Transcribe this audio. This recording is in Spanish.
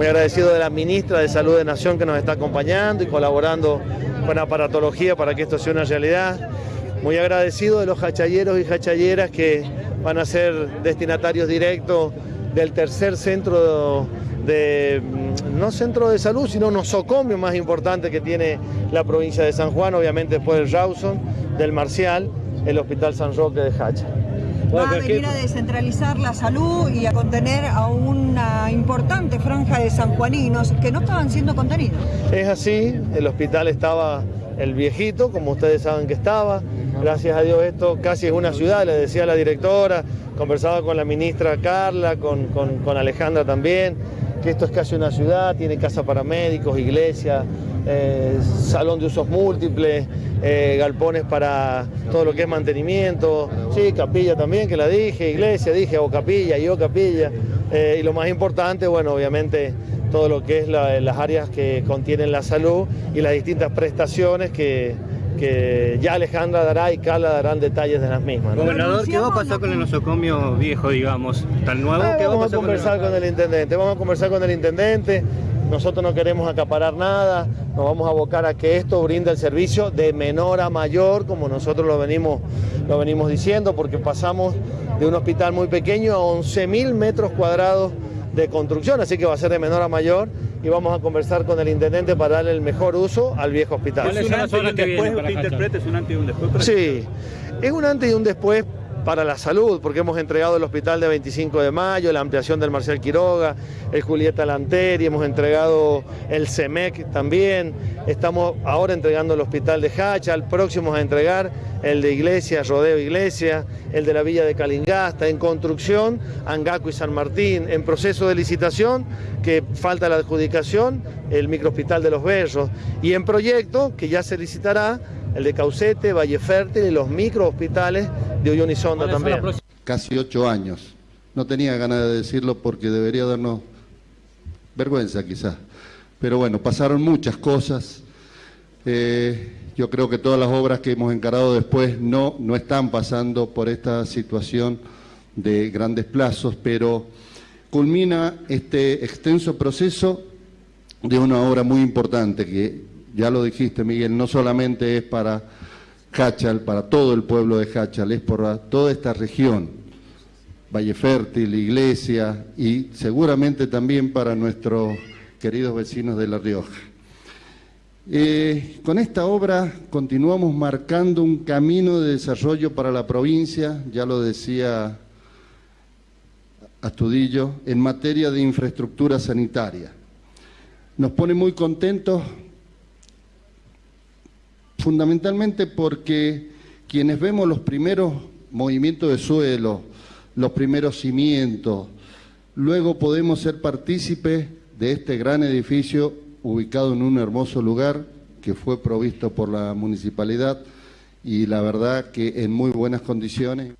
muy agradecido de la ministra de Salud de Nación que nos está acompañando y colaborando con aparatología para que esto sea una realidad. Muy agradecido de los hachalleros y hachalleras que van a ser destinatarios directos del tercer centro de, no centro de salud, sino nosocomio más importante que tiene la provincia de San Juan, obviamente después del Rawson, del Marcial, el Hospital San Roque de Hacha. Va a venir a descentralizar la salud y a contener a una importante franja de sanjuaninos que no estaban siendo contenidos. Es así, el hospital estaba el viejito, como ustedes saben que estaba. Gracias a Dios esto casi es una ciudad, le decía la directora, conversaba con la ministra Carla, con, con Alejandra también, que esto es casi una ciudad, tiene casa para médicos, iglesia, eh, salón de usos múltiples, eh, galpones para todo lo que es mantenimiento, sí, capilla también, que la dije, iglesia, dije, o capilla, yo capilla, eh, y lo más importante, bueno, obviamente todo lo que es las áreas que contienen la salud y las distintas prestaciones que, que ya Alejandra dará y Carla darán detalles de las mismas. Gobernador, ¿qué va a pasar con el nosocomio viejo, digamos, tan nuevo? ¿Qué vamos a, conversar con el intendente, vamos a conversar con el intendente, nosotros no queremos acaparar nada, nos vamos a abocar a que esto brinda el servicio de menor a mayor, como nosotros lo venimos, lo venimos diciendo, porque pasamos de un hospital muy pequeño a 11.000 metros cuadrados de construcción, así que va a ser de menor a mayor y vamos a conversar con el intendente para darle el mejor uso al viejo hospital. ¿Es un antes y un después? ¿Usted interpreta es un antes y un después? Sí, es un antes y un después para la salud, porque hemos entregado el hospital de 25 de mayo, la ampliación del Marcial Quiroga, el Julieta Lanteri, hemos entregado el CEMEC también, estamos ahora entregando el hospital de Hacha, al próximo a entregar el de Iglesia, Rodeo Iglesia, el de la Villa de Calingasta, en construcción, Angaco y San Martín, en proceso de licitación, que falta la adjudicación, el microhospital de los Berros, y en proyecto, que ya se licitará, el de Caucete, Valle Fértil y los microhospitales de Uyuni Sonda también. Casi ocho años. No tenía ganas de decirlo porque debería darnos vergüenza quizás. Pero bueno, pasaron muchas cosas. Eh, yo creo que todas las obras que hemos encarado después no, no están pasando por esta situación de grandes plazos, pero culmina este extenso proceso de una obra muy importante que ya lo dijiste Miguel, no solamente es para Hachal, para todo el pueblo de Hachal, es por toda esta región, Valle Fértil, Iglesia y seguramente también para nuestros queridos vecinos de La Rioja. Eh, con esta obra continuamos marcando un camino de desarrollo para la provincia, ya lo decía Astudillo, en materia de infraestructura sanitaria. Nos pone muy contentos fundamentalmente porque quienes vemos los primeros movimientos de suelo, los primeros cimientos, luego podemos ser partícipes de este gran edificio ubicado en un hermoso lugar que fue provisto por la municipalidad y la verdad que en muy buenas condiciones.